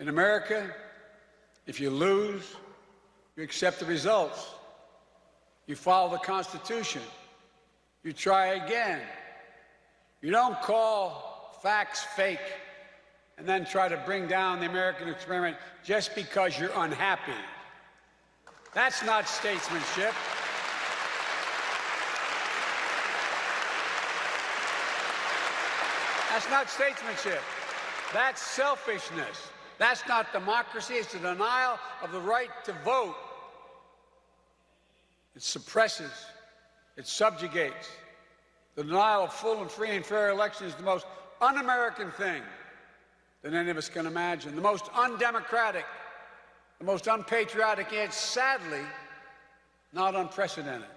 In America, if you lose, you accept the results. You follow the Constitution. You try again. You don't call facts fake and then try to bring down the American experiment just because you're unhappy. That's not statesmanship. That's not statesmanship. That's selfishness. That's not democracy. It's a denial of the right to vote. It suppresses, it subjugates. The denial of full and free and fair elections is the most un American thing that any of us can imagine, the most undemocratic, the most unpatriotic, and sadly not unprecedented.